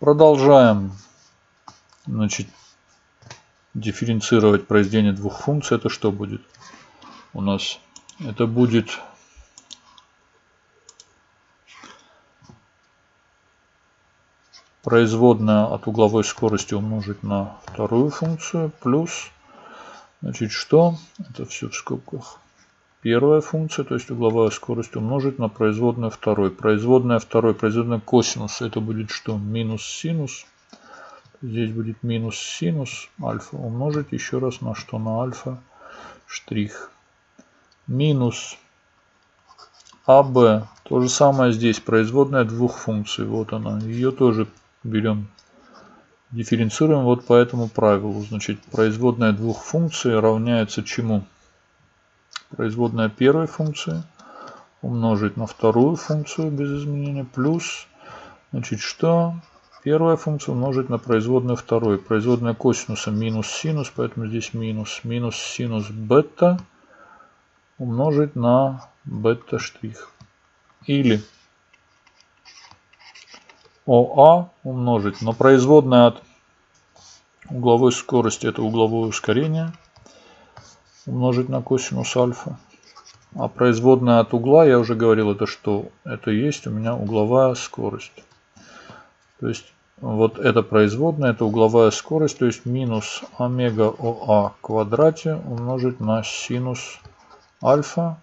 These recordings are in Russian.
Продолжаем значит, дифференцировать произведение двух функций. Это что будет? У нас это будет производная от угловой скорости умножить на вторую функцию плюс, значит, что? Это все в скобках. Первая функция, то есть угловая скорость умножить на производную второй. Производная второй, производная косинус, это будет что? Минус синус. Здесь будет минус синус альфа умножить еще раз на что? На альфа штрих. Минус АБ. То же самое здесь. Производная двух функций. Вот она. Ее тоже берем, дифференцируем вот по этому правилу. Значит, производная двух функций равняется чему? Производная первой функции умножить на вторую функцию без изменения плюс, значит, что? Первая функция умножить на производную второй. Производная косинуса минус синус, поэтому здесь минус. Минус синус бета умножить на бета штрих. Или ОА умножить на производное от угловой скорости, это угловое ускорение, умножить на косинус альфа. А производная от угла, я уже говорил, это что? Это есть у меня угловая скорость. То есть вот это производная, это угловая скорость, то есть минус омега ОА квадрате умножить на синус альфа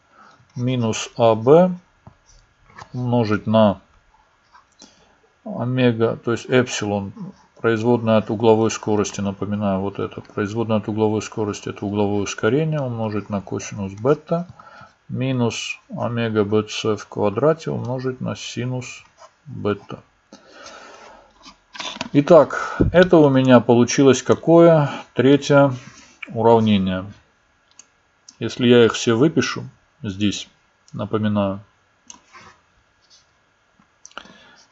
минус АБ умножить на омега, то есть эпсилон, производная от угловой скорости, напоминаю, вот это, производная от угловой скорости, это угловое ускорение, умножить на косинус бета, минус омега бц в квадрате умножить на синус бета. Итак, это у меня получилось какое? Третье уравнение. Если я их все выпишу здесь, напоминаю,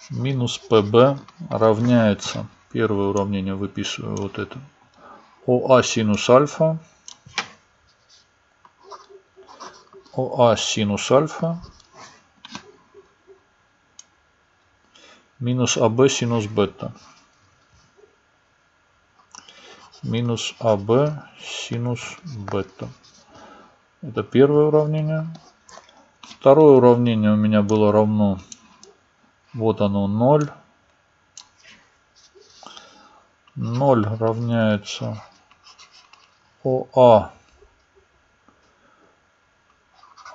минус pb равняется, первое уравнение выписываю вот это, ОА синус альфа, ОА синус альфа минус АБ синус бета. Минус АБ синус бета. Это первое уравнение. Второе уравнение у меня было равно вот оно 0. 0 равняется ОА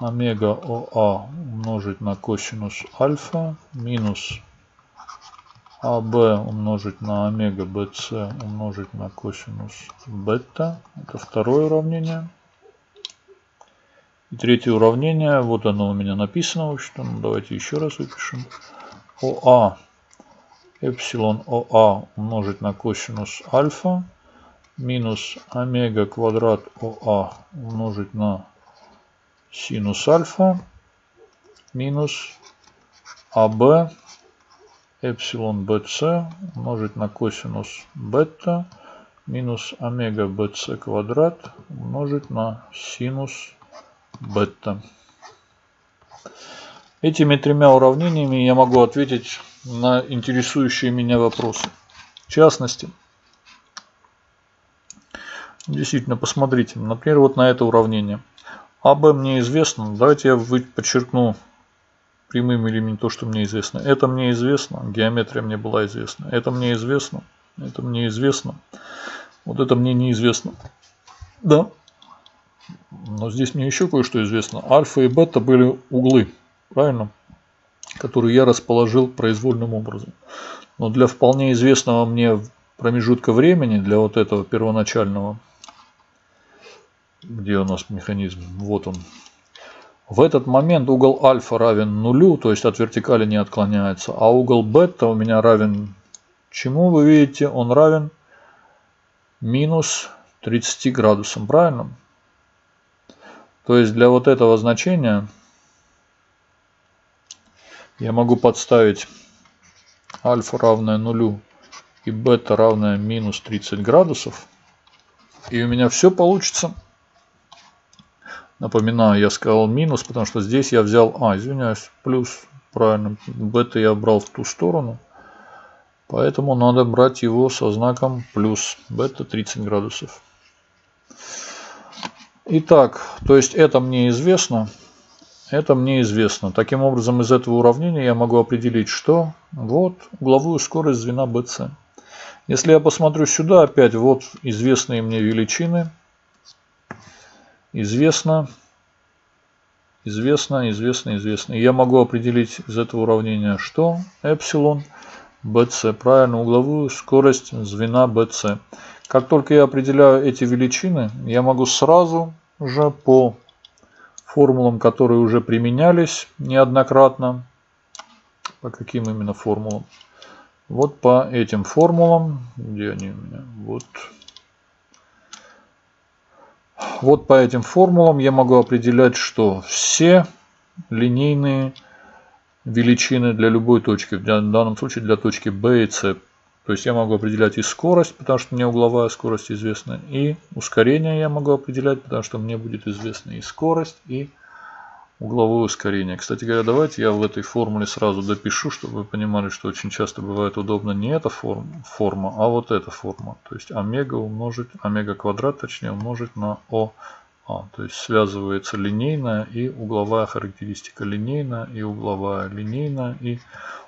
омега ОА умножить на косинус альфа минус АБ умножить на омега БЦ умножить на косинус бета. Это второе уравнение. И третье уравнение, вот оно у меня написано, в ну, давайте еще раз выпишем. ОА эпсилон ОА умножить на косинус альфа минус омега квадрат ОА умножить на синус альфа минус АБ эпсилон БЦ умножить на косинус бета минус омега БЦ квадрат умножить на синус бета. Этими тремя уравнениями я могу ответить на интересующие меня вопросы. В частности, действительно, посмотрите, например, вот на это уравнение. АБ мне известно, давайте я подчеркну прямым элементом то, что мне известно. Это мне известно, геометрия мне была известна. Это мне известно, это мне известно. Вот это мне неизвестно. Да. Но здесь мне еще кое-что известно. Альфа и бета были углы правильно? Который я расположил произвольным образом. Но для вполне известного мне промежутка времени, для вот этого первоначального, где у нас механизм, вот он. В этот момент угол альфа равен нулю, то есть от вертикали не отклоняется, а угол бета у меня равен чему, вы видите, он равен минус 30 градусам, правильно? То есть для вот этого значения я могу подставить альфа равное нулю и бета равное минус 30 градусов. И у меня все получится. Напоминаю, я сказал минус, потому что здесь я взял, а, извиняюсь, плюс, правильно, бета я брал в ту сторону. Поэтому надо брать его со знаком плюс. Бета 30 градусов. Итак, то есть это мне известно. Это мне известно. Таким образом, из этого уравнения я могу определить, что вот угловую скорость звена BC. Если я посмотрю сюда, опять вот известные мне величины. Известно, известно, известно, известно. И я могу определить из этого уравнения, что эпсилон BC. Правильно, угловую скорость звена BC. Как только я определяю эти величины, я могу сразу же по формулам, которые уже применялись неоднократно. По каким именно формулам? Вот по этим формулам. Где они у меня? Вот. Вот по этим формулам я могу определять, что все линейные величины для любой точки, в данном случае для точки B и C. То есть я могу определять и скорость, потому что мне угловая скорость известна, и ускорение я могу определять, потому что мне будет известна и скорость, и угловое ускорение. Кстати говоря, давайте я в этой формуле сразу допишу, чтобы вы понимали, что очень часто бывает удобно не эта форма, форма а вот эта форма. То есть омега умножить, омега квадрат точнее умножить на О а, то есть связывается линейная и угловая характеристика. Линейная и угловая. Линейная и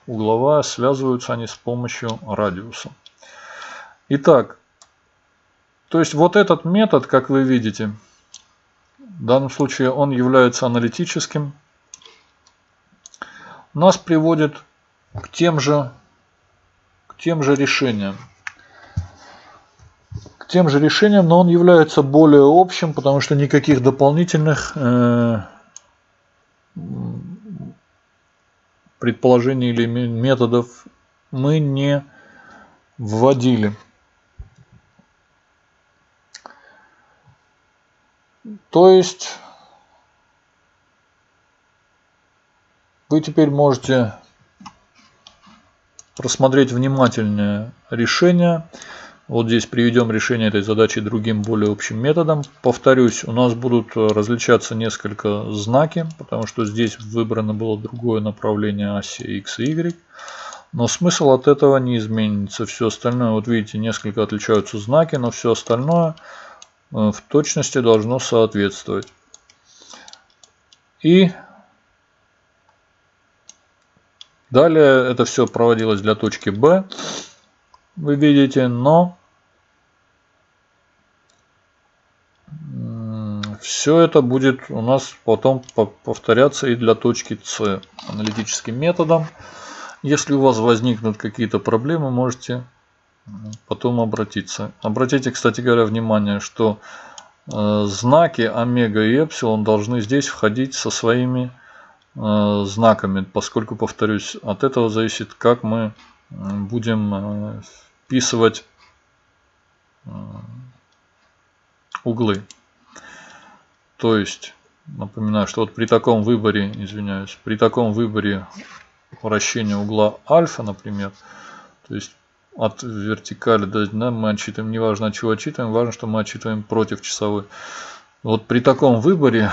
угловая связываются они с помощью радиуса. Итак, то есть вот этот метод, как вы видите, в данном случае он является аналитическим, нас приводит к тем же, к тем же решениям тем же решением, но он является более общим, потому что никаких дополнительных э, предположений или методов мы не вводили. То есть вы теперь можете просмотреть внимательнее решение. Вот здесь приведем решение этой задачи другим более общим методом. Повторюсь, у нас будут различаться несколько знаки, потому что здесь выбрано было другое направление оси x и y. Но смысл от этого не изменится. Все остальное, вот видите, несколько отличаются знаки, но все остальное э, в точности должно соответствовать. И далее это все проводилось для точки B вы видите, но все это будет у нас потом повторяться и для точки С аналитическим методом. Если у вас возникнут какие-то проблемы, можете потом обратиться. Обратите, кстати говоря, внимание, что э, знаки омега и эпсилон должны здесь входить со своими э, знаками, поскольку, повторюсь, от этого зависит, как мы будем э, вписывать э, углы. То есть, напоминаю, что вот при таком выборе, извиняюсь, при таком выборе вращения угла альфа, например, то есть от вертикали до дна мы отчитываем, неважно от чего отчитываем, важно, что мы отчитываем против часовой. Вот при таком выборе,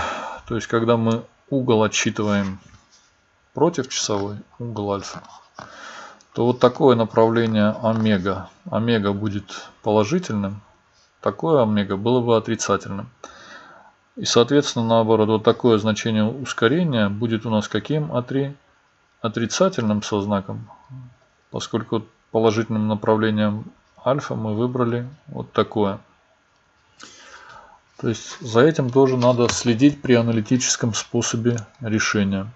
то есть когда мы угол отчитываем против часовой, угол альфа, то вот такое направление омега, омега будет положительным, такое омега было бы отрицательным. И соответственно наоборот, вот такое значение ускорения будет у нас каким? Отри... Отрицательным со знаком, поскольку положительным направлением альфа мы выбрали вот такое. То есть за этим тоже надо следить при аналитическом способе решения.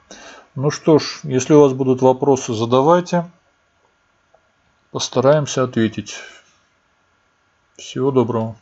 Ну что ж, если у вас будут вопросы, задавайте. Постараемся ответить. Всего доброго.